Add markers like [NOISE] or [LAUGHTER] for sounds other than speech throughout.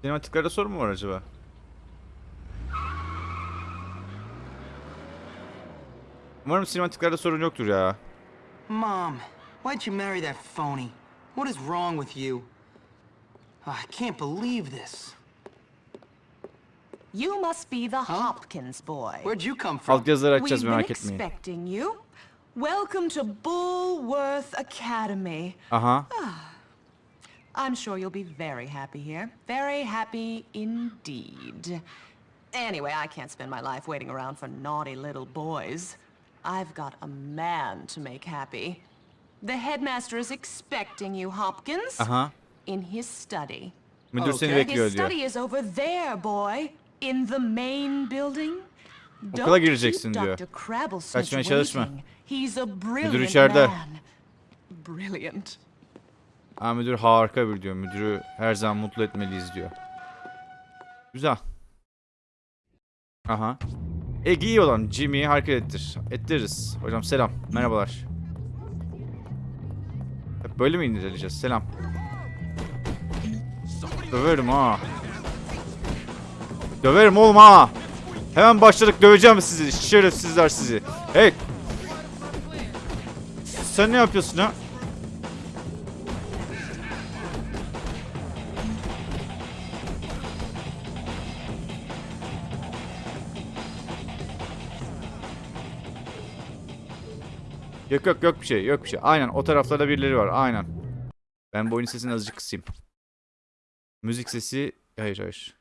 Sinematiklerde sorun mu var acaba? Umarım sinematiklerde sorun yoktur ya. Mom, why'd you marry that phony? What is wrong with you? Ah, I can't believe this. You must be the Hopkins boy. Where'd you come from? Alt yazıları We've açacağız been merak etmeyin. expecting you. Welcome to Bullworth Academy. Aha. I'm sure you'll be very happy here. Very happy indeed. Anyway, I can't spend my life waiting around for naughty little boys. I've got a man to make happy. The headmaster is expecting you, Hopkins. Aha. In his study. Müdür seni Okay. bekliyor His diyor. study is over there, boy. In the main building. Okula gireceksin diyor. Kaçmaya çalışma. He's a brilliant içeride. man. Brilliant. Aa, müdür harika bir diyor. Müdürü her zaman mutlu etmeliyiz diyor. Güzel. Aha. Ege iyi olan Jimmy'yi hareket ettir. Ettiririz. Hocam selam. Merhabalar. Hep böyle mi indireceğiz? Selam. Döverim ha. Döverim oğlum ha. Hemen başladık döveceğim sizi. Şerefsizler sizi. Hey. Sen ne yapıyorsun ha? Yok yok yok bir şey yok bir şey. Aynen o taraflarda birileri var aynen. Ben bu oyunun sesini azıcık kısayım. Müzik sesi... Hayır hayır.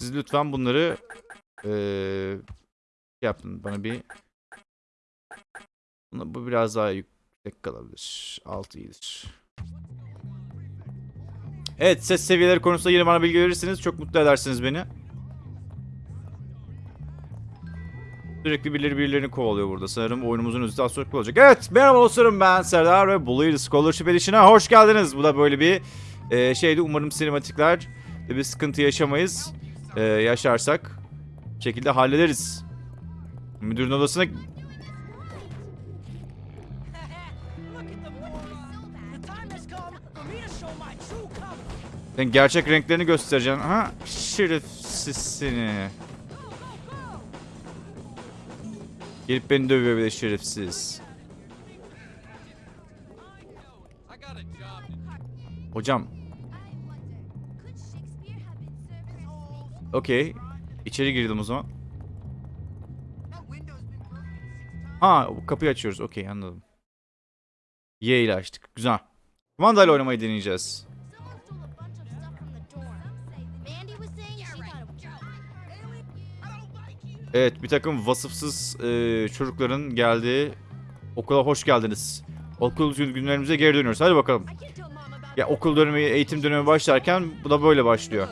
Siz lütfen bunları... Eee... yapın bana bir... Buna- Bu biraz daha yüksek kalabilir. 6 iyidir. Evet ses seviyeleri konusunda yine bana bilgi verirseniz çok mutlu edersiniz beni. Sürekli birileri birilerini kovalıyor burada. Sanırım oyunumuzun özü daha sürekli olacak. Evet merhaba dostlarım ben Serdar ve Blue Scholarship Edition'a hoş geldiniz. Bu da böyle bir e, şeydi. Umarım sinematikler bir sıkıntı yaşamayız. E, yaşarsak şekilde hallederiz. Müdürün odasına... Sen gerçek renklerini göstereceksin. Ha? Şerefsiz. Gelip beni dövüyor bir şerefsiz. Hocam. Okey. İçeri girdim o zaman. Ha kapıyı açıyoruz. Okey anladım. Y ile açtık. Güzel. Kumandayla oynamayı deneyeceğiz. Evet bir takım vasıfsız e, çocukların geldiği okula hoş geldiniz. Okul günlerimize geri dönüyoruz. Hadi bakalım. Ya okul dönemi, eğitim dönemi başlarken bu da böyle başlıyor.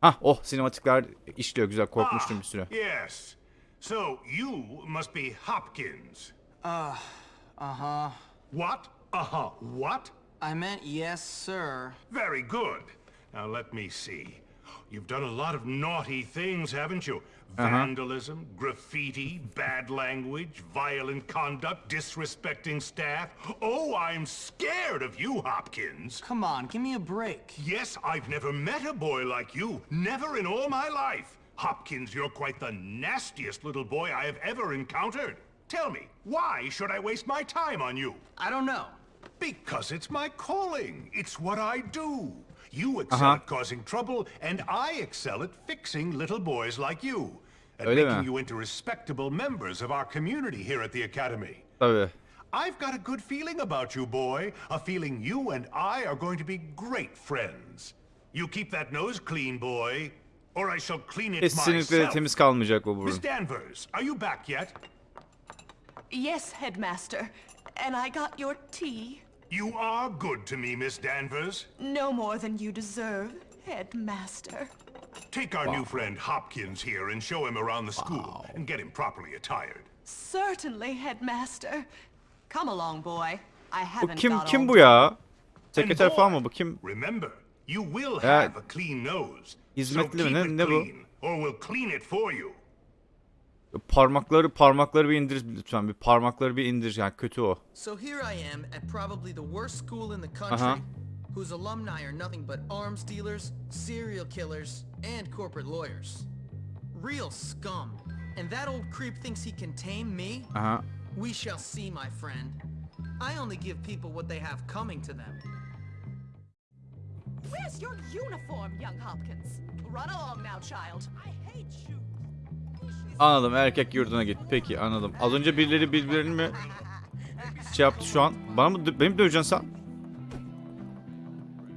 Hah oh sinematikler işliyor güzel korkmuştum bir süre. Yes. So you must be Hopkins. Uh, uh-huh. What? Uh-huh. What? I meant yes, sir. Very good. Now let me see. You've done a lot of naughty things, haven't you? Uh-huh. Vandalism, graffiti, bad language, violent conduct, disrespecting staff. Oh, I'm scared of you, Hopkins. Come on, give me a break. Yes, I've never met a boy like you. Never in all my life. Hopkins, you're quite the nastiest little boy I have ever encountered. Tell me, why should I waste my time on you? I don't know. Because it's my calling. It's what I do. You excel Uh-huh. at causing trouble, and I excel at fixing little boys like you. At Öyle making mi? you into respectable members of our community here at the Academy. Tabii. I've got a good feeling about you, boy. A feeling you and I are going to be great friends. You keep that nose clean, boy, or I shall clean it Kesinlikle de myself. temiz kalmayacak bu burun. Miss Danvers, are you back yet? Yes, headmaster. And I got your tea. You are good to me, Miss Danvers. No more than you deserve, headmaster. Take our new friend Hopkins here and show him around the school and get him properly attired. Certainly, headmaster. Come along, boy. I haven't kim got kim all bu ya? And Sekreter boy, falan mı kim? Remember, you will have a clean nose. So hizmetli mi? keep it clean, or we'll clean it for you. Parmakları parmakları bir indir lütfen. Bir parmakları bir indir yani kötü o. So here I am at probably the worst school in the country, Uh-huh. whose alumni are nothing but arms dealers, serial killers, and corporate lawyers. Real scum. And that old creep thinks he can tame me? Aha. We shall see, my friend. I only give people what they have coming to them. Where's your uniform, young Hopkins? Run along now, child. I hate you. Anladım erkek yurduna git. Peki anladım. Az önce birileri birbirlerini mi şey yaptı şu an? Bana mı beni mi döveceksin sen?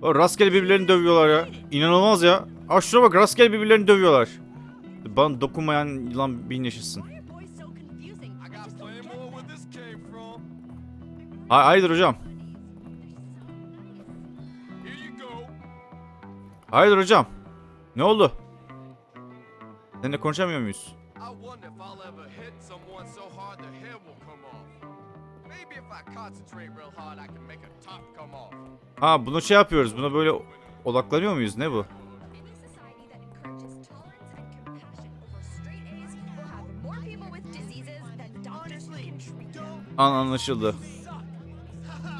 O rastgele birbirlerini dövüyorlar ya. İnanılmaz ya. Aa şuna bak rastgele birbirlerini dövüyorlar. Bana dokunmayan yılan bin yaşasın. Hayırdır hocam? Hayırdır hocam? Ne oldu? Seninle konuşamıyor muyuz? I wonder if I'll ever hit someone so hard their hair will come off. Maybe if I concentrate real hard, I can make a top come off. Ha bunu şey yapıyoruz. Buna böyle odaklanıyor muyuz? Ne bu? An anlaşıldı.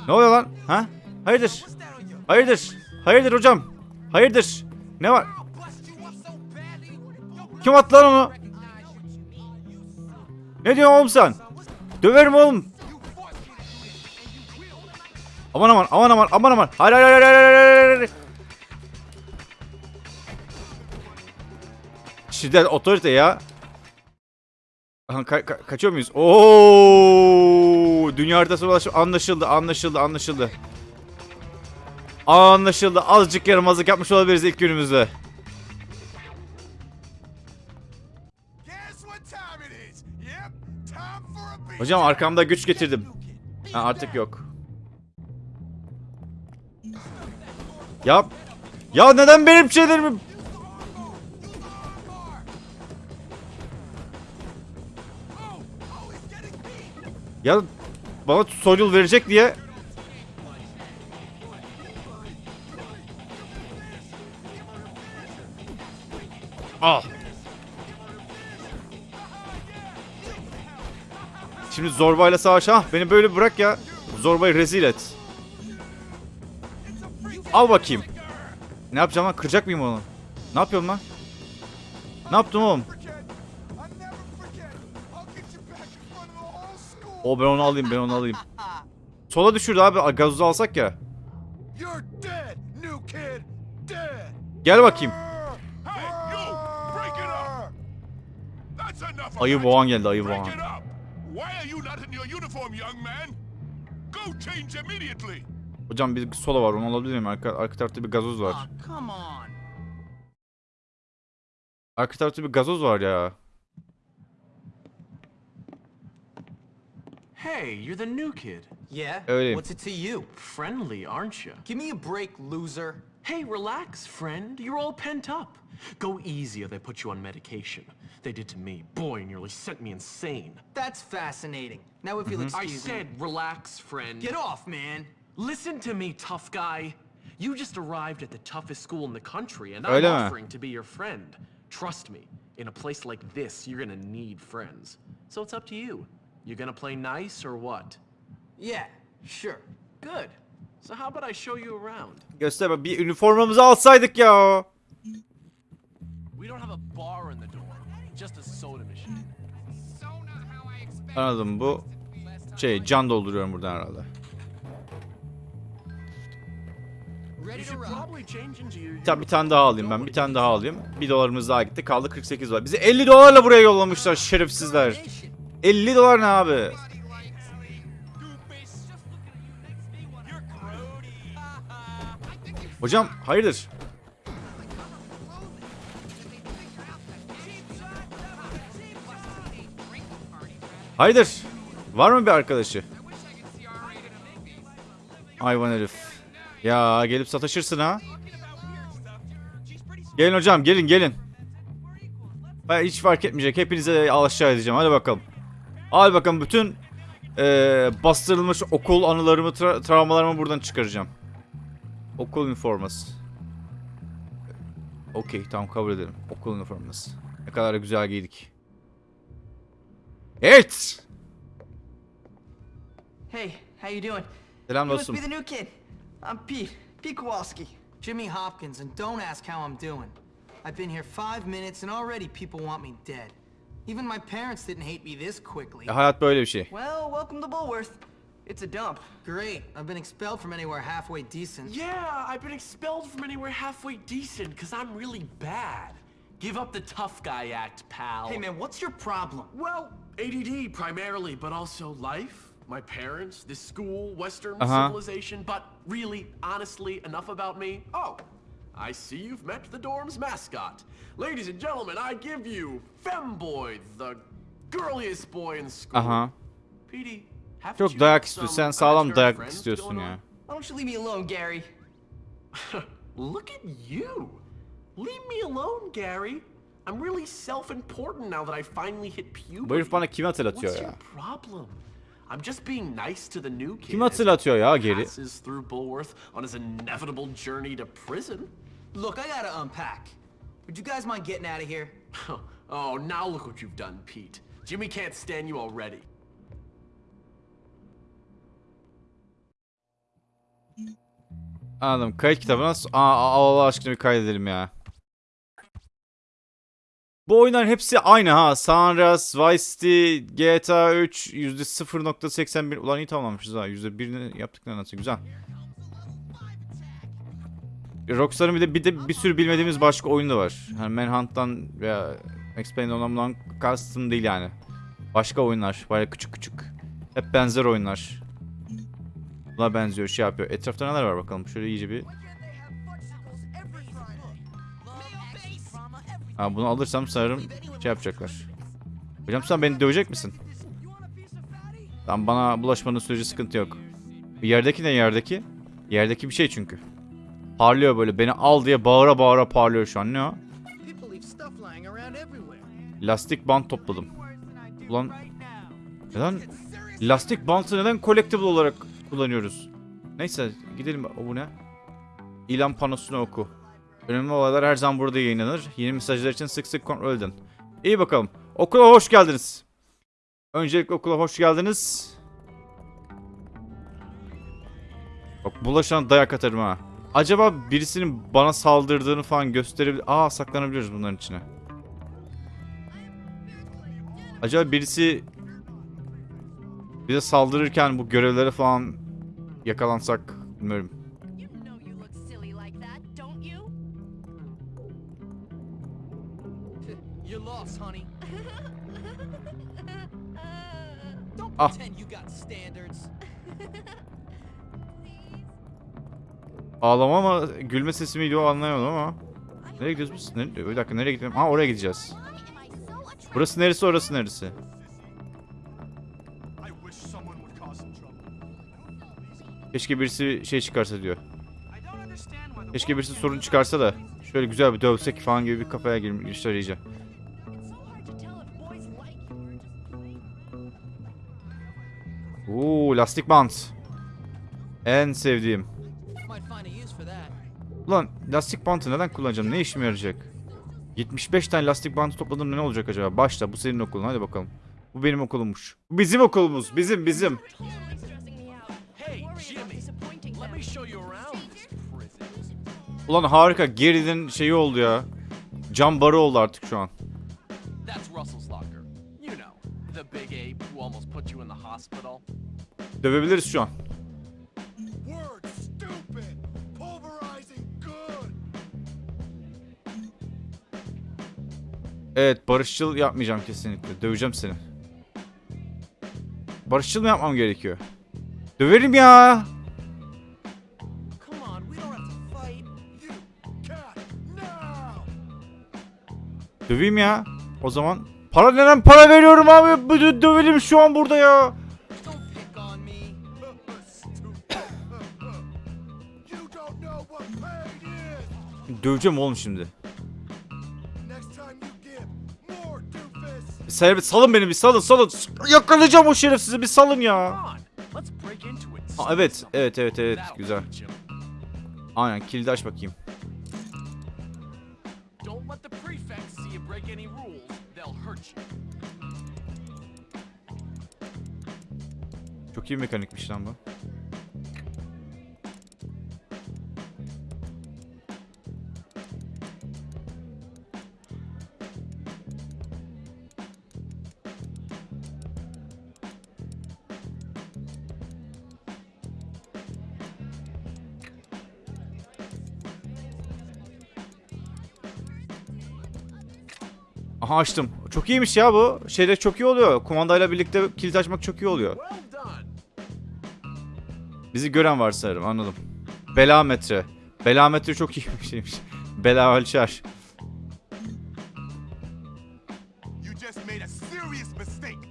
Ne oluyor lan? Ha? Hayırdır? Hayırdır? Hayırdır hocam? Hayırdır? Ne var? Kim attı lan onu? Ne diyorsun oğlum sen? Döverim oğlum. Aman aman aman aman aman aman. Hayır hayır hayır hayır hayır. Şiddet otorite ya. Ka- ka- kaçıyor muyuz? Oo! Dünya haritası ulaşım anlaşıldı, anlaşıldı, anlaşıldı. Anlaşıldı. Azıcık yaramazlık yapmış olabiliriz ilk günümüzde. Hocam arkamda güç getirdim. Ha, artık yok. Ya ya neden benim şeylerimi Ya bana tutorial verecek diye Al. Şimdi zorbayla savaş. Ha beni böyle bırak ya. Zorbayı rezil et. Al bakayım. Ne yapacağım lan? Kıracak mıyım onu? Ne yapıyorum lan? Ne yaptım oğlum? O ben onu alayım ben onu alayım. Sola düşürdü abi. Gazozu alsak ya. Gel bakayım. Ayı boğan geldi ayı boğan. Hocam bir sola var onu alabilir miyim? Arka, arka tarafta bir gazoz var. On. Arka tarafta bir gazoz var ya. Hey, you're the new kid. Yeah? Öyleyim. What's it to you? Friendly, aren't you? Give me a break, loser. Hey, relax, friend. You're all pent up. Go easy or they put you on medication. They did to me. Boy, nearly sent me insane. That's fascinating. Now if you'll mhm. I excuse me. said relax, friend. Get off, man. Listen to me, tough guy. You just arrived at the toughest school in the country, and I'm mi? offering to be your friend. Trust me, in a place like this, you're gonna need friends. So it's up to you. You gonna play nice or what? Yeah, sure. Good. So how about I show you around? Göster bak bir üniformamızı alsaydık ya. We don't have a bar in the dorm, just a soda machine. Anladım bu şey can dolduruyorum buradan herhalde. Tamam bir tane daha alayım ben. Bir tane daha alayım. Bir dolarımız daha gitti. Kaldı 48 var. Bizi 50 dolarla buraya yollamışlar şerefsizler. 50 dolar ne abi? Hocam hayırdır? Hayırdır? Var mı bir arkadaşı? Hayvan herif. Ya gelip sataşırsın ha. Gelin hocam gelin gelin. Ben hiç fark etmeyecek. Hepinize aşağı edeceğim. Hadi bakalım. Hadi bakalım bütün eee, bastırılmış okul anılarımı, tra- travmalarımı buradan çıkaracağım. Okul üniforması. Okey tamam kabul edelim. Okul üniforması. Ne kadar da güzel giydik. Evet. Hey, how you doing? Selam You must dostum. be the new kid. I'm Pete. Pete Kowalski. Jimmy Hopkins, and don't ask how I'm doing. I've been here five minutes, and already people want me dead. Even my parents didn't hate me this quickly. Hayat böyle bir şey. Well, welcome to Bullworth. It's a dump. Great, I've been expelled from anywhere halfway decent. Yeah, I've been expelled from anywhere halfway decent because I'm really bad. Give up the tough guy act, pal. Hey man, what's your problem? Well, ADD primarily, but also life, my parents, this school, Western Uh-huh. civilization. But really, honestly, enough about me. Oh, I see you've met the dorm's mascot. Ladies and gentlemen, I give you Femboy, the girliest boy in school. Aha. Petey, haven't Çok you dayak got istiyorsun. some Sen sağlam imaginary dayak istiyorsun ya. Why don't you leave me alone, Gary? [LAUGHS] Look at you. Leave me alone, Gary. I'm really self-important now that I finally hit puberty. Bu herif bana kimi hatırlatıyor What's ya? your problem? I'm just being nice to the new kid. Kim hatırlatıyor ya geri? Passes through Bulworth on his inevitable journey to prison. Look, I gotta unpack. Would you guys mind getting out of here? [LAUGHS] oh, now look what you've done, Pete. Jimmy can't stand you already. Anladım. Kayıt kitabına... Aa, Allah aşkına bir kaydedelim ya. Bu oyunların hepsi aynı ha. Andreas, Vice City, GTA 3 %0.81 ulan iyi tamamlamışız ha. %1'ini yaptık ne nasıl güzel. Rockstar'ın bir de bir de bir sürü bilmediğimiz başka oyun da var. Hani Manhunt'tan veya Payne'den ondan kastım değil yani. Başka oyunlar. Baya küçük küçük. Hep benzer oyunlar. Buna benziyor, şey yapıyor. Etrafta neler var bakalım. Şöyle iyice bir... Ha, bunu alırsam sanırım şey yapacaklar. Hocam sen beni dövecek misin? Tamam bana bulaşmanın sürece sıkıntı yok. Yerdeki ne yerdeki? Yerdeki bir şey çünkü. Parlıyor böyle. Beni al diye bağıra bağıra parlıyor şu an. Ne o? Lastik bant topladım. Ulan neden lastik bantı neden collectible olarak kullanıyoruz? Neyse gidelim. O bu ne? İlan panosunu oku. Önemli olaylar her zaman burada yayınlanır. Yeni mesajlar için sık sık kontrol edin. İyi bakalım. Okula hoş geldiniz. Öncelikle okula hoş geldiniz. Bak bulaşan dayak atarım ha. Acaba birisinin bana saldırdığını falan gösterebilir... Aa saklanabiliyoruz bunların içine. Acaba birisi bize saldırırken bu görevlere falan yakalansak bilmiyorum. Ah. Ağlama ama gülme sesi miydi o anlayamadım ama. Nereye gidiyoruz biz? Nereye? Bir dakika nereye gidiyorum? Ha oraya gideceğiz. Burası neresi orası neresi? Keşke birisi şey çıkarsa diyor. Keşke birisi sorun çıkarsa da şöyle güzel bir dövsek falan gibi bir kafaya girmişler iyice. Oo lastik bant. En sevdiğim. Ulan lastik bantı neden kullanacağım? Ne işime yarayacak? 75 tane lastik bantı topladım ne olacak acaba? Başla bu senin okulun hadi bakalım. Bu benim okulummuş. Bizim okulumuz. Bizim bizim. Ulan harika. Gary'nin şeyi oldu ya. Cam barı oldu artık şu an. That's Russell's locker. You know, the big ape who almost put you in the hospital. Dövebiliriz şu an. Word stupid! Pulverizing good! Evet barışçıl yapmayacağım kesinlikle. Döveceğim seni. Barışçıl mı yapmam gerekiyor? Döverim ya. Döveyim ya. O zaman para neden para veriyorum abi? Dö- Dövelim şu an burada ya. Döveceğim oğlum şimdi. Serbest salın beni bir salın salın. Yakalayacağım o şerefsizi bir salın ya. Steal evet evet evet evet güzel. Aynen kilidi aç bakayım. Çok iyi mekanikmiş lan bu. Aha açtım. Çok iyiymiş ya bu. Şeyde çok iyi oluyor. Kumandayla birlikte kilit açmak çok iyi oluyor. Bizi gören var sanırım anladım. Belametre. Belametre çok iyi bir şeymiş. Bela ölçer. You just made a serious mistake.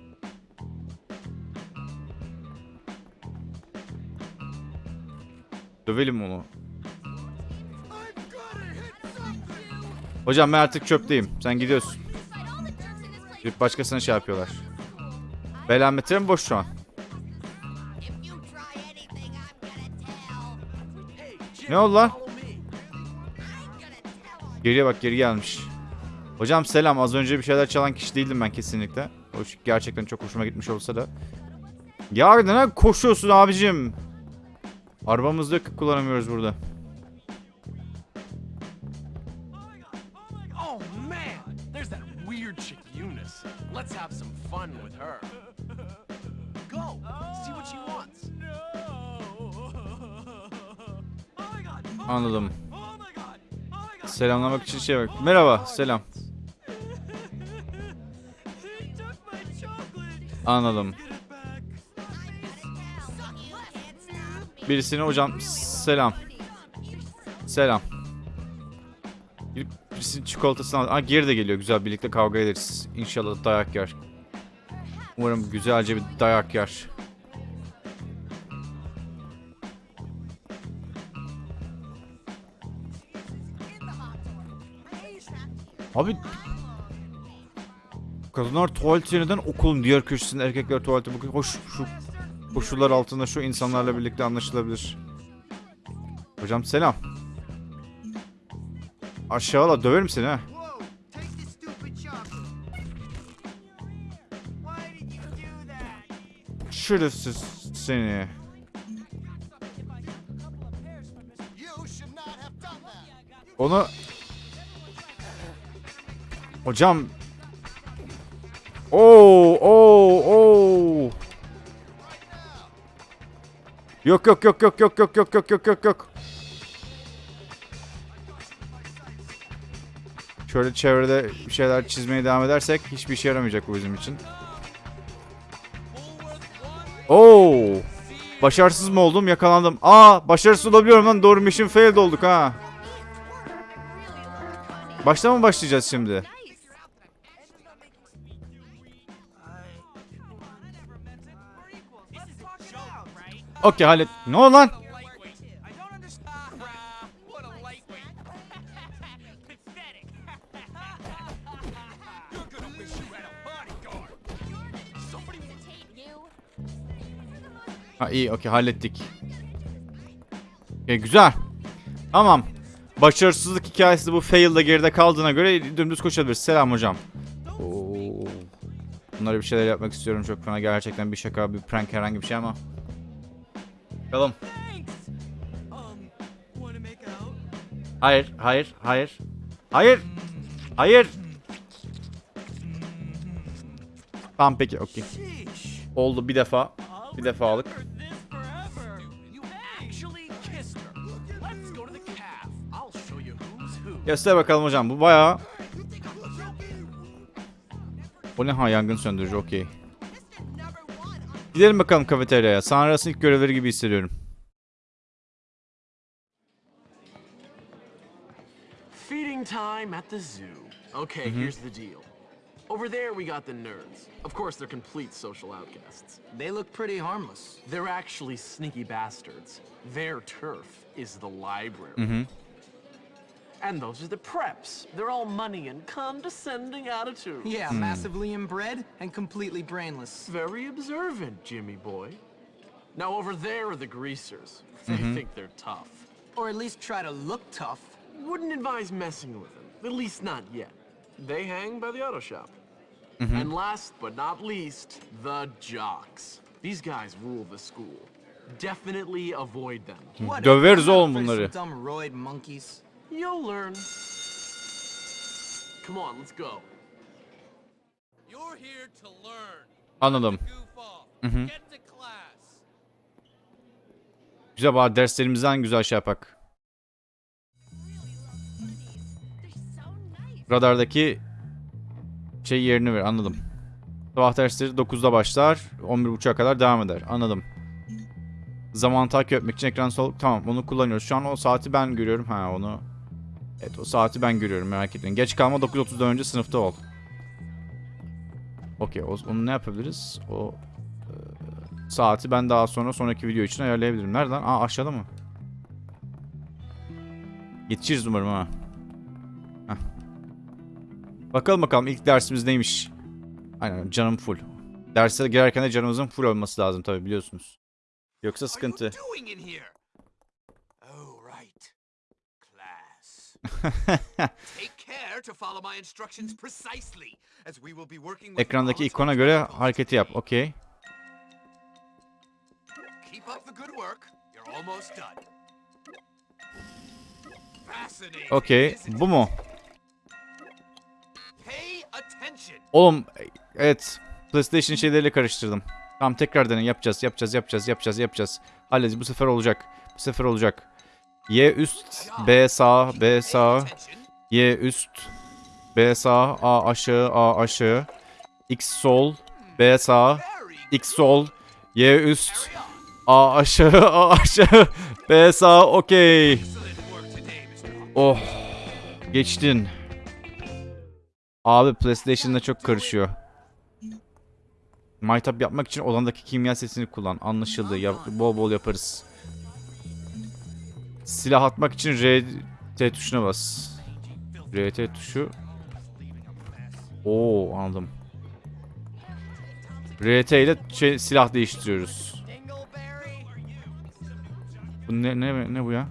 Dövelim onu. Hocam ben artık çöpteyim. Sen gidiyorsun. Gidip başkasına şey yapıyorlar. Belametre mi boş şu an? Ne oldu lan? Geriye bak geri gelmiş. Hocam selam. Az önce bir şeyler çalan kişi değildim ben kesinlikle. Hoş, gerçekten çok hoşuma gitmiş olsa da. Ya neden koşuyorsun abicim? Arabamızda yok ki kullanamıyoruz burada. Anladım. Selamlamak için şey bak. Merhaba, selam. Anladım. Birisine hocam selam. Selam. Gidip birisinin çikolatasını al. Aa geri de geliyor. Güzel birlikte kavga ederiz. İnşallah dayak yer. Umarım güzelce bir dayak yer. Abi Kadınlar tuvaleti neden okulun diğer köşesinde erkekler tuvaleti bu hoş şu koşullar altında şu insanlarla birlikte anlaşılabilir. Hocam selam. Aşağıla döverim seni ha. Whoa! Take this Hocam Oo oo oo Yok yok yok yok yok yok yok yok yok yok yok Şöyle çevrede bir şeyler çizmeye devam edersek hiçbir işe yaramayacak bu bizim için. Oo! Başarısız mı oldum? Yakalandım. Aa, başarısız olabiliyorum lan. Doğru mission failed olduk ha. Başta mı başlayacağız şimdi? Okey hallet. Ne lan? Bodyguard. Ha iyi okey hallettik. Okey güzel. Tamam. Başarısızlık hikayesi bu fail'da geride kaldığına göre dümdüz koşabiliriz. Selam hocam. Oo. Bunlara bir şeyler yapmak istiyorum çok fena. Gerçekten bir şaka, bir prank herhangi bir şey ama. Bakalım. Hayır, hayır, hayır. Hayır. Hayır. Tamam peki, okey. Oldu bir defa. Bir defalık. Göster bakalım hocam. Bu bayağı... Bu ne ha yangın söndürücü okey. Gidelim bakalım kafeteryaya. Sanras'ın ilk görevleri gibi hissediyorum. Feeding time at the zoo. Okay, here's the deal. Over there, we got the nerds. Of course, they're complete social outcasts. They look pretty harmless. They're actually sneaky bastards. Their turf is the library. And those are the preps. They're all money and condescending attitude. Yeah, hmm. massively inbred and completely brainless. Very observant, Jimmy boy. Now over there are the greasers. They mm-hmm. think they're tough. Or at least try to look tough. Wouldn't advise messing with them. At least not yet. They hang by the auto shop. Mm-hmm. And last but not least, the jocks. These guys rule the school. Definitely avoid them. Whatever, Döveriz I'm oğlum of bunları. dumb roid monkeys. You'll learn. Come on, let's go. You're here to learn. Anladım. Mhm. To class. Güzel bari derslerimizden güzel şey yapak. Radardaki şey yerini ver anladım. Sabah dersleri 9'da başlar. 11.30'a kadar devam eder. Anladım. Zaman takip etmek için ekran sol... Tamam onu kullanıyoruz. Şu an o saati ben görüyorum. Ha onu... Evet o saati ben görüyorum merak etmeyin. Geç kalma 9.30'dan önce sınıfta ol. Okey onu ne yapabiliriz? O e, saati ben daha sonra sonraki video için ayarlayabilirim. Nereden? Aa aşağıda mı? Yetişiriz umarım ha. Bakalım bakalım ilk dersimiz neymiş? Aynen canım full. Derse girerken de canımızın full olması lazım tabi biliyorsunuz. Yoksa sıkıntı. doing in here? Oh, right. Class. Take care to follow my instructions precisely, as we will be working with [LAUGHS] Ekrandaki ikona on göre hareketi yap. Okey. Okey. Bu mu? Oğlum evet. PlayStation şeyleriyle karıştırdım. Tamam tekrar dene yapacağız yapacağız yapacağız yapacağız yapacağız. Halledeceğiz bu sefer olacak. Bu sefer olacak. Y üst, B sağ, B sağ. Y üst, B sağ, A aşağı, A aşağı. X sol, B sağ, X sol, Y üst, A aşağı, A aşağı, B sağ, okey. Oh, geçtin. Abi PlayStation'da çok karışıyor. Maytap yapmak için odandaki kimya sesini kullan. Anlaşıldı. Yap- bol bol yaparız. Silah atmak için RT tuşuna bas. RT tuşu. Oo anladım. RT ile şey, silah değiştiriyoruz. Bu ne, ne, ne bu ya?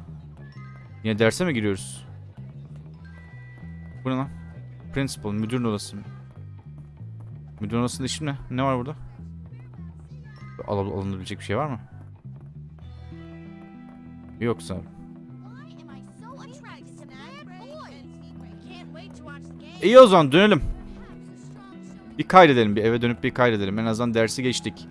Yine derse mi giriyoruz? Bu ne lan? Principal, müdürün odası. Müdürün odasında işim ne? Ne var burada? Al alınabilecek bir şey var mı? Yoksa. İyi o zaman dönelim. Bir kaydedelim bir eve dönüp bir kaydedelim. En azından dersi geçtik.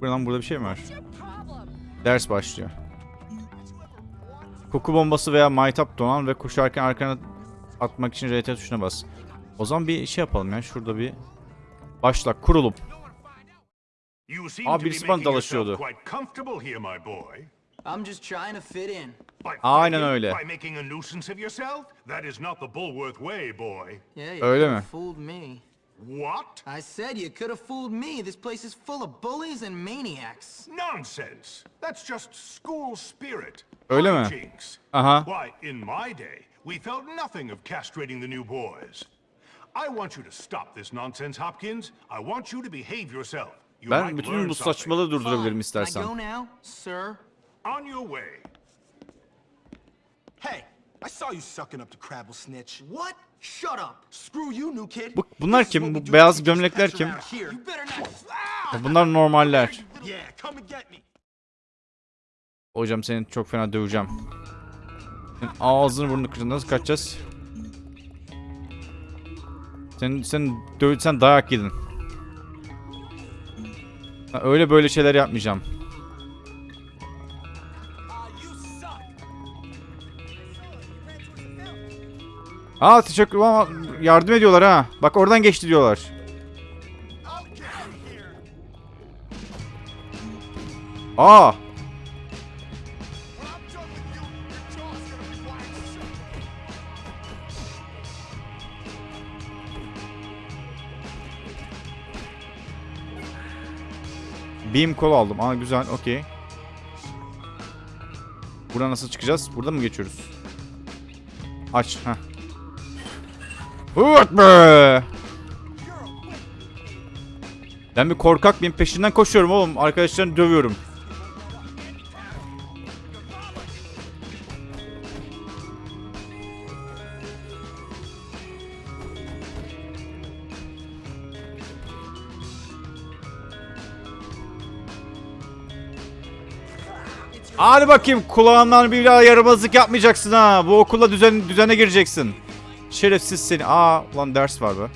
Buradan burada bir şey mi var? Ders başlıyor. Koku bombası veya maytap donan ve koşarken arkana atmak için RT tuşuna bas. O zaman bir şey yapalım ya. Şurada bir başla kurulup. Be birisi bana dalaşıyordu. I'm just trying to fit in. Aynen öyle. By making a nuisance of yourself? That is not the Bulworth way, boy. Yeah, you Öyle mi? fooled me. What? I said you could have fooled me. This place is full of bullies and maniacs. Nonsense. That's just school spirit. Öyle mi? Aha. Why, in my day, we felt nothing of castrating the new boys. I want you to stop this nonsense, Hopkins. I want you to behave yourself. You Ben might bütün bu saçmalığı durdurabilirim I istersen. go now, sir? On your way. Hey, I saw you sucking up to Crabble Snitch. What? Shut up. Screw you, new kid. Bu, bunlar kim? Bu beyaz gömlekler kim? Bunlar normaller. Hocam seni çok fena döveceğim. Ağzını burnunu kıracağım. Nasıl kaçacağız? Sen sen dö sen dayak yedin. Ha, öyle böyle şeyler yapmayacağım. Aa teşekkür ama yardım ediyorlar ha. Bak oradan geçti diyorlar. Aa Beam kol aldım. Aa güzel. Okey. Buradan nasıl çıkacağız? Burada mı geçiyoruz? Aç. Heh. Hırt. Ben bir korkak benim peşinden koşuyorum oğlum. Arkadaşlarını dövüyorum. Hadi bakayım kulağından bir daha yapmayacaksın ha. Bu okula düzene gireceksin. Şerefsiz seni. Aa ulan ders var be.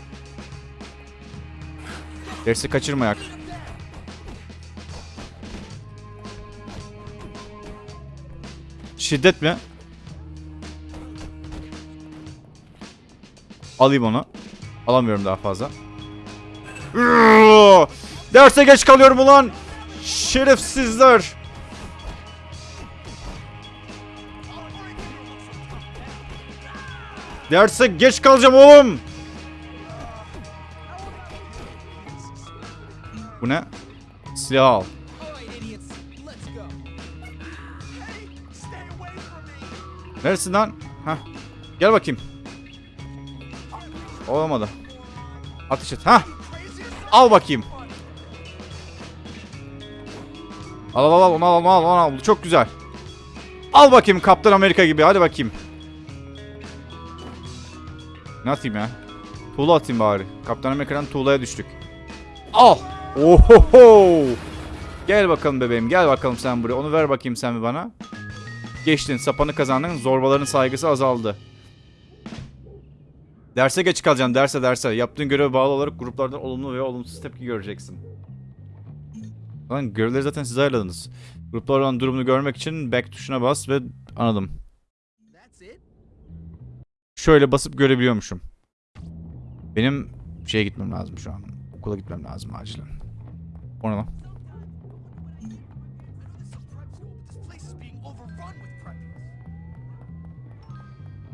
Dersi kaçırmayak. Şiddet mi? Alayım onu. Alamıyorum daha fazla. Derse geç kalıyorum ulan. Şerefsizler. Derse geç kalacağım oğlum. Bu ne? Silah al. Neresin lan? Heh. Gel bakayım. Olamadı. Ateş et. Hah. Al bakayım. Al al al onu al onu al onu al. Çok güzel. Al bakayım Kaptan Amerika gibi. Hadi bakayım. Ne atayım ya? Tuğla atayım bari. Kaptan Amerika'dan tuğlaya düştük. Al. Ohoho. Gel bakalım bebeğim. Gel bakalım sen buraya. Onu ver bakayım sen bir bana. Geçtin. Sapanı kazandın. Zorbaların saygısı azaldı. Derse geç kalacaksın. Derse derse. Yaptığın göreve bağlı olarak gruplardan olumlu veya olumsuz tepki göreceksin. Lan görevleri zaten siz ayarladınız. Gruplar olan durumunu görmek için back tuşuna bas ve anladım. Şöyle basıp görebiliyormuşum. Benim şeye gitmem lazım şu an. Okula gitmem lazım acilen. O ne lan?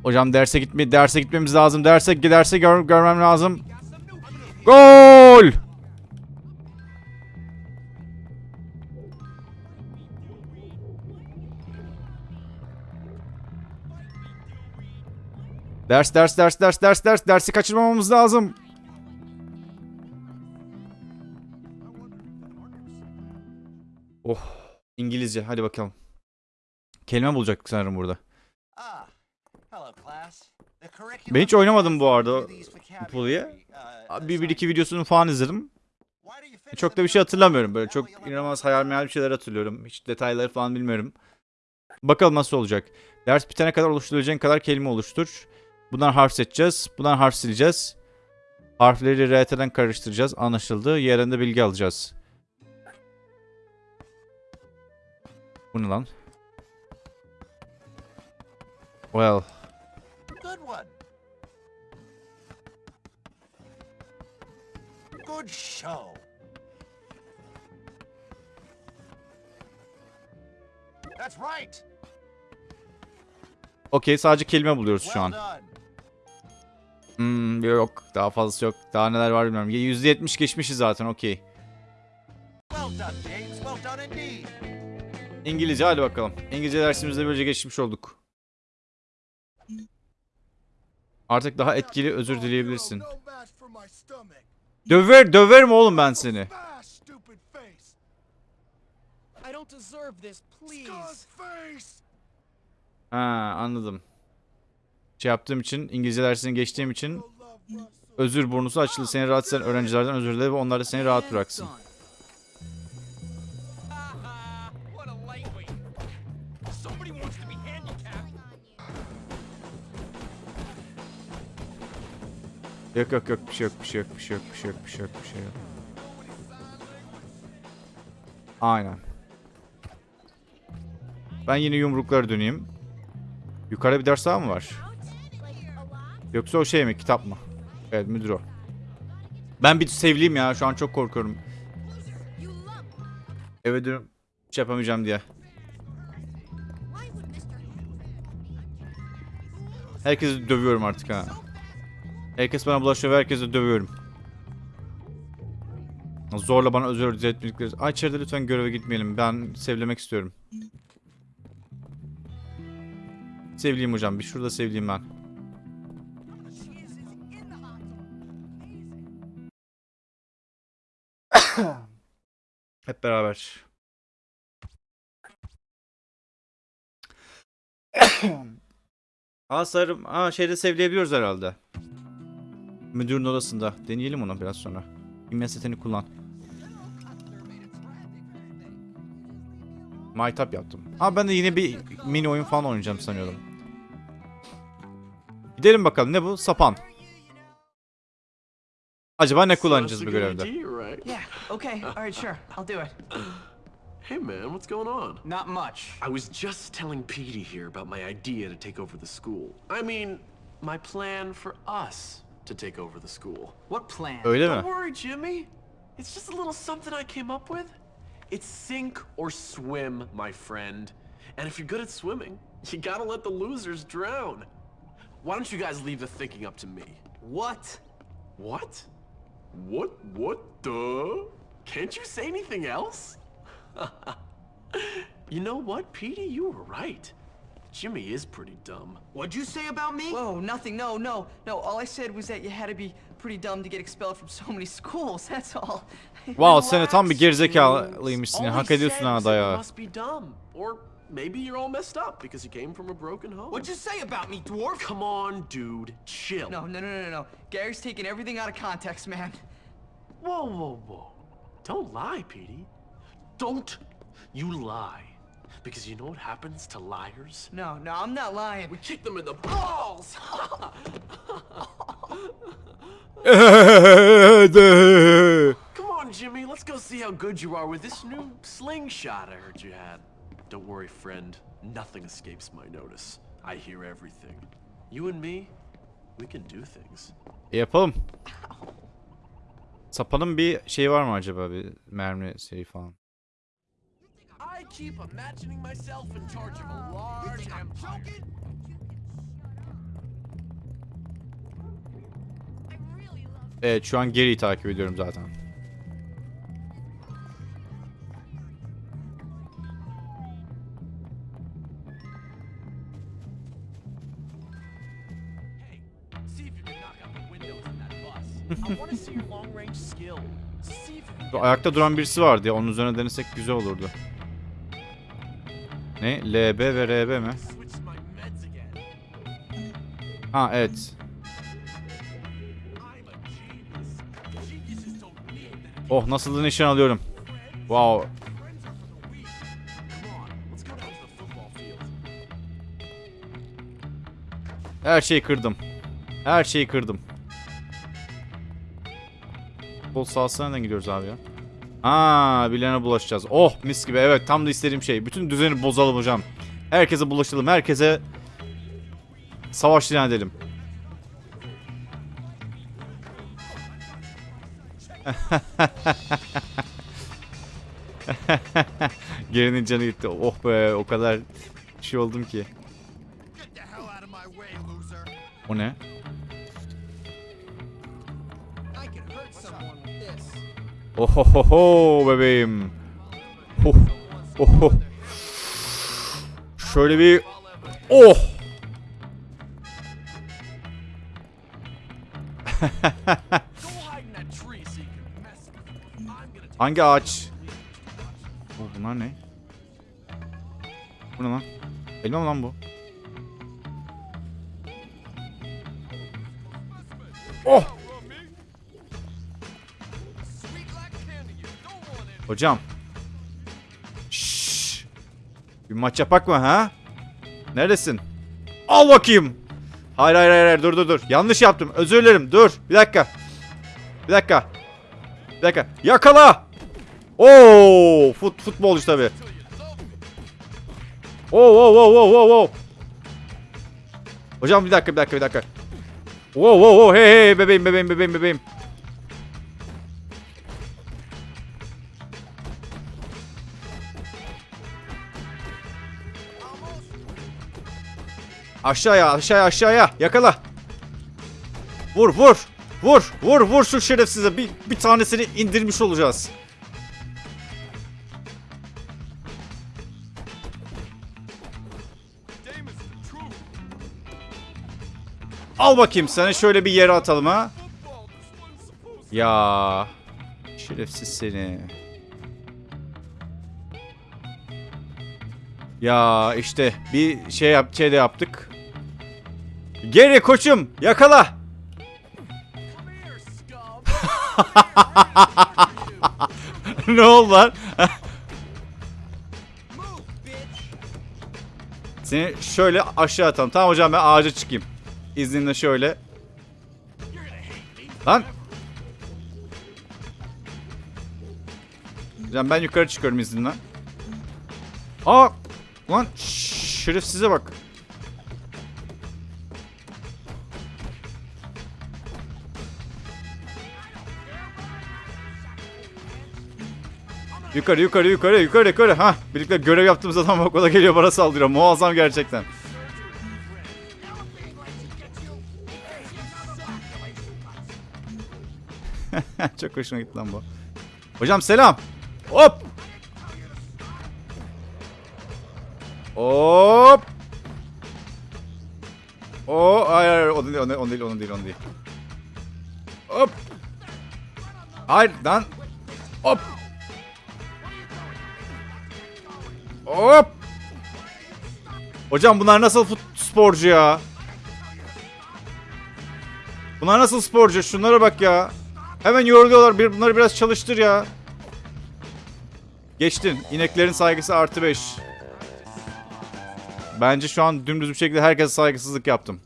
Hocam derse gitme derse gitmemiz lazım. Derse derse gör, görmem lazım. Gol! Ders ders ders ders ders ders dersi kaçırmamamız lazım. Oh İngilizce hadi bakalım. Kelime bulacaktık sanırım burada. Ben hiç oynamadım bu arada uh, Bir, bir iki videosunu falan izledim. Çok da bir şey hatırlamıyorum. Böyle çok inanılmaz hayal meyal bir şeyler hatırlıyorum. Hiç detayları falan bilmiyorum. Bakalım nasıl olacak. Ders bitene kadar oluşturabileceğin kadar kelime oluştur. Bundan harf seçeceğiz. Bundan harf sileceğiz. Harfleri RT'den karıştıracağız. Anlaşıldı. Yerinde bilgi alacağız. Bu ne lan? Well. Good one. Good show. That's right. Okey sadece kelime buluyoruz şu an. Hmm, yok daha fazlası yok. Daha neler var bilmiyorum. %70 geçmişiz zaten okey. İngilizce hadi bakalım. İngilizce dersimizde böylece geçmiş olduk. Artık daha etkili özür dileyebilirsin. Stomach. Döver, döverim oğlum ben seni. Ha anladım. Şey yaptığım için, İngilizce dersini geçtiğim için özür burnusu açıldı. Seni rahatsız eden öğrencilerden özür dile ve onlar da seni rahat bıraksın. Yok yok yok bir şey yok bir şey yok bir şey yok bir şey yok bir şey yok bir şey yok. Aynen. Ben yine yumruklara döneyim. Yukarıda bir ders daha mı var? Yoksa o şey mi kitap mı? Evet müdür o. Ben bir sevliyim ya şu an çok korkuyorum. Eve dönüp hiç yapamayacağım diye. Herkesi dövüyorum artık ha. Herkes bana bulaşıyor ve herkesi dövüyorum. Zorla bana özür diletmedikleri... Ay içeride lütfen göreve gitmeyelim. Ben sevlemek istiyorum. Sevliyim hocam. Bir şurada sevliyim ben. Hep beraber. [COUGHS] Aa sarım. Aa şeyde sevleyebiliyoruz herhalde. Müdürün odasında. Deneyelim onu biraz sonra. İmya setini kullan. Maytap yaptım. Ha ben de yine bir mini oyun falan oynayacağım sanıyordum. Gidelim bakalım ne bu? Sapan. Acaba ne kullanacağız bu görevde? Good idea, right? Yeah, okay, alright, sure. I'll do it. Hey man, what's going on? Not much. I was just telling Petey here about my idea to take over the school. I mean, my plan for us to take over the school. What plan? Öyle Don't mi? worry, Jimmy. It's just a little something I came up with. It's sink or swim, my friend. And if you're good at swimming, [LAUGHS] you gotta let the losers drown. Why don't you guys leave the thinking up to me? What? What? What? What the? Can't you say anything else? [LAUGHS] you know what, Petey? You were right. Jimmy is pretty dumb. What'd you say about me? Whoa, nothing, no, no, no. All I said was that you had to be pretty dumb to get expelled from so many [LAUGHS] schools, that's all. Wow sen tam bir Relax, gerizekalıymışsın All ya. he Hak ediyorsun said ha was that you dayağı. must be dumb. Or maybe you're all messed up because you came from a broken home. What'd you say about me, dwarf? Come on, dude. Chill. No, no, no, no, no. Gary's taking everything out of context, man. Whoa, whoa, whoa. Don't lie, Petey. Don't you lie. Because you know what happens to liars? No, no, I'm not lying. We kick them in the balls! [LAUGHS] Come on, Jimmy, let's go see how good you are with this new slingshot I heard you had. Don't worry, friend. Nothing escapes my notice. I hear everything. You and me, we can do things. E, yapalım. Sapanın bir şey var mı acaba? Bir mermi şeyi falan. I keep imagining myself in charge of a large empire. I really love Evet şu an geriyi takip ediyorum zaten. Ayakta duran birisi vardı ya. Onun üzerine denesek güzel olurdu. Ne? LB ve RB mi? Ha evet. Oh nasıl da nişan alıyorum. Wow. Her şeyi kırdım. Her şeyi kırdım. Futbol sahasına nereden gidiyoruz abi ya? Ha, birilerine bulaşacağız. Oh mis gibi evet tam da istediğim şey. Bütün düzeni bozalım hocam. Herkese bulaşalım. Herkese savaş ilan edelim. [LAUGHS] Gerinin canı gitti. Oh be o kadar şey oldum ki. Get the Ohohoho bebeğim. Oh. Oho. Şöyle bir Oh. [LAUGHS] Hangi ağaç? Oh, bunlar ne? Bu ne lan? Elma mı lan bu? Oh! Hocam. Şşş. Bir maç yapak mı ha? Neredesin? Al bakayım. Hayır hayır hayır dur dur dur. Yanlış yaptım. Özür dilerim. Dur. Bir dakika. Bir dakika. Bir dakika. Yakala. Oo, fut futbolcu tabi. Oo, oo, oo, oo, oo, oo. Hocam bir dakika, bir dakika, bir dakika. Oo, oo, oo, hey, hey, bebeğim, bebeğim, bebeğim, bebeğim. Aşağıya, aşağıya, aşağıya. Yakala. Vur, vur. Vur, vur, vur şu şerefsize. Bir, bir tanesini indirmiş olacağız. Al bakayım seni şöyle bir yere atalım ha. Ya şerefsiz seni. Ya işte bir şey yap şey de yaptık. Geri koçum yakala. [LAUGHS] Ne oldu lan? [LAUGHS] Seni şöyle aşağı atalım. Tamam hocam ben ağaca çıkayım. İzninle şöyle. Lan. Hocam ben yukarı çıkıyorum izninle. Aa! Lan şerefsize bak. Yukarı yukarı yukarı yukarı yukarı. Ha, birlikte görev yaptığımız adam bak o da geliyor bana saldırıyor. Muazzam gerçekten. [LAUGHS] Çok hoşuma gitti lan bu. Hocam selam. Hop. Hop. O hayır hayır o değil o değil o değil o değil o değil. Hop. Hayır lan. Hop. Hop. Hocam bunlar nasıl fut sporcu ya? Bunlar nasıl sporcu? Şunlara bak ya. Hemen yoruluyorlar. Bir, bunları biraz çalıştır ya. Geçtin. İneklerin saygısı artı 5. Bence şu an dümdüz bir şekilde herkese saygısızlık yaptım.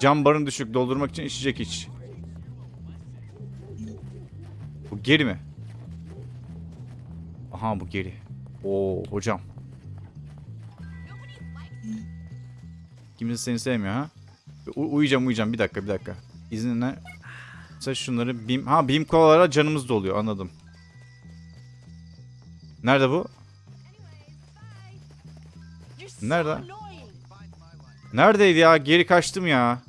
Cam barın düşük. Doldurmak için içecek iç. Bu geri mi? Aha bu geri. Oo hocam. Kimse seni sevmiyor ha? U- uyuyacağım uyuyacağım bir dakika bir dakika. İzninle. Mesela şunları bim... Ha bim kolalara canımız doluyor anladım. Nerede bu? Nerede? Neredeydi ya? Geri kaçtım ya.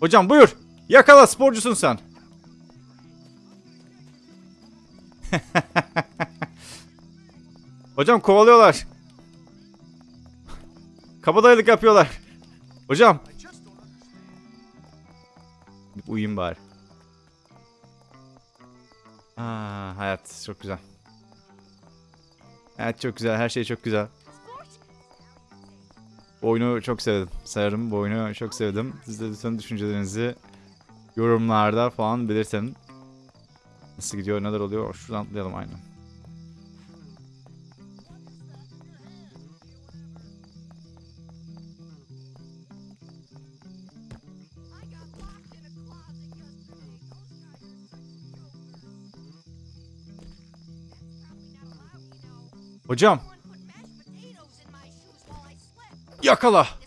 Hocam buyur. Yakala sporcusun sen. [LAUGHS] Hocam kovalıyorlar. Kabadayılık yapıyorlar. Hocam. Uyuyayım bari. Aa, hayat çok güzel. Hayat çok güzel. Her şey çok güzel. Bu oyunu çok sevdim. Sayarım bu oyunu çok sevdim. Siz de lütfen düşüncelerinizi yorumlarda falan belirtin. Nasıl gidiyor, neler oluyor? Şuradan atlayalım aynen. Hocam. Yakala.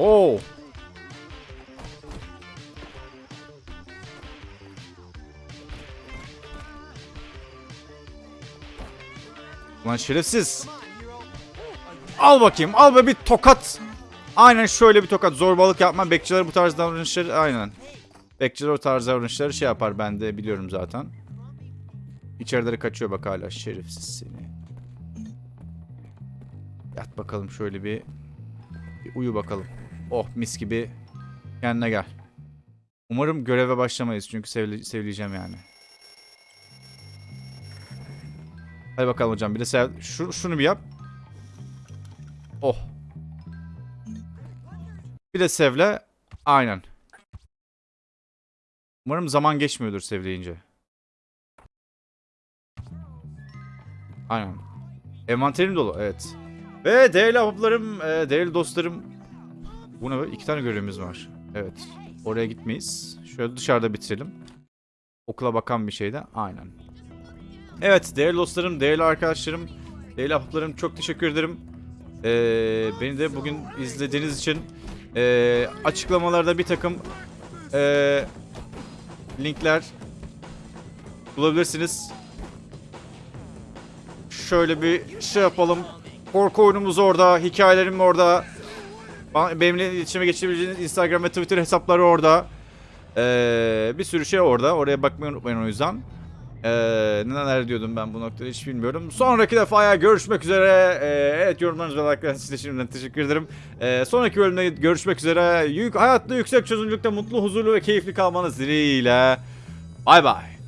Oo. Lan şerefsiz. Al bakayım. Al be bir tokat. Aynen şöyle bir tokat. Zorbalık yapma. Bekçiler bu tarz davranışları aynen. Bekçiler o tarz davranışları şey yapar. Ben de biliyorum zaten. İçerileri kaçıyor bak hala. Şerefsiz seni. Yat bakalım şöyle bir. Bir uyu bakalım. Oh mis gibi. Kendine gel. Umarım göreve başlamayız çünkü sevleyeceğim yani. Hadi bakalım hocam bir de sev şu, şunu bir yap. Oh. Bir de sevle. Aynen. Umarım zaman geçmiyordur sevleyince. Aynen. Envanterim dolu evet. Ve değerli ahbaplarım, e, değerli dostlarım. Bu ne böyle? İki tane görevimiz var. Evet. Oraya gitmeyiz. Şöyle dışarıda bitirelim. Okula bakan bir şeyde. Aynen. Evet değerli dostlarım, değerli arkadaşlarım, değerli ahbaplarım çok teşekkür ederim. Ee, beni de bugün izlediğiniz için ee, açıklamalarda bir takım ee, linkler bulabilirsiniz. Şöyle bir şey yapalım. Korku oyunumuz orada, hikayelerim orada. Benimle iletişime geçebileceğiniz Instagram ve Twitter hesapları orada. Ee, bir sürü şey orada. Oraya bakmayı unutmayın o yüzden. Ee, neler diyordum ben bu noktada hiç bilmiyorum. Sonraki defaya görüşmek üzere. Ee, evet yorumlarınız ve like'larınız için de şimdiden teşekkür ederim. Ee, sonraki bölümde görüşmek üzere. Yük, hayatta yüksek çözünürlükte mutlu, huzurlu ve keyifli kalmanız dileğiyle. Bay bay.